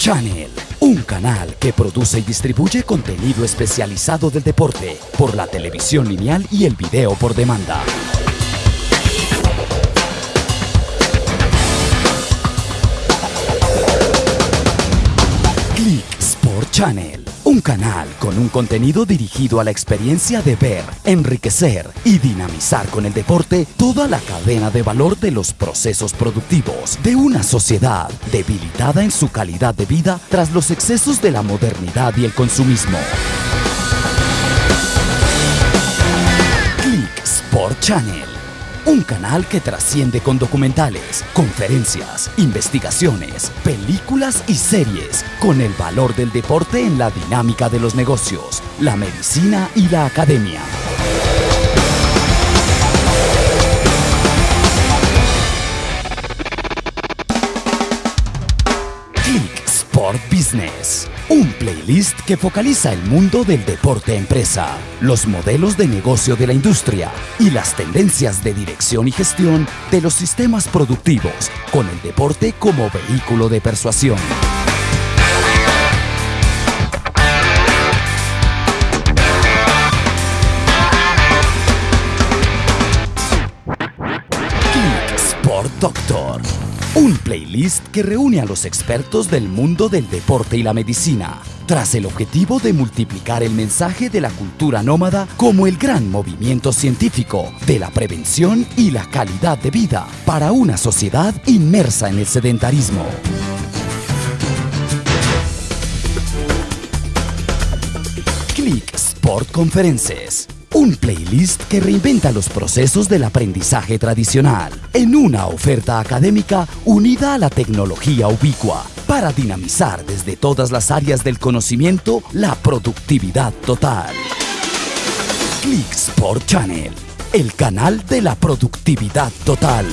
Channel, un canal que produce y distribuye contenido especializado del deporte por la televisión lineal y el video por demanda. Click Sport Channel, un canal con un contenido dirigido a la experiencia de ver, enriquecer y dinamizar con el deporte toda la cadena de valor de los procesos productivos de una sociedad debilitada en su calidad de vida tras los excesos de la modernidad y el consumismo. Click Sport Channel. Un canal que trasciende con documentales, conferencias, investigaciones, películas y series, con el valor del deporte en la dinámica de los negocios, la medicina y la academia. Un playlist que focaliza el mundo del deporte empresa, los modelos de negocio de la industria y las tendencias de dirección y gestión de los sistemas productivos, con el deporte como vehículo de persuasión. Sport Doctor. Un playlist que reúne a los expertos del mundo del deporte y la medicina, tras el objetivo de multiplicar el mensaje de la cultura nómada como el gran movimiento científico de la prevención y la calidad de vida para una sociedad inmersa en el sedentarismo. Click Sport Conferences. Un playlist que reinventa los procesos del aprendizaje tradicional en una oferta académica unida a la tecnología ubicua para dinamizar desde todas las áreas del conocimiento la productividad total. Click Sport Channel, el canal de la productividad total.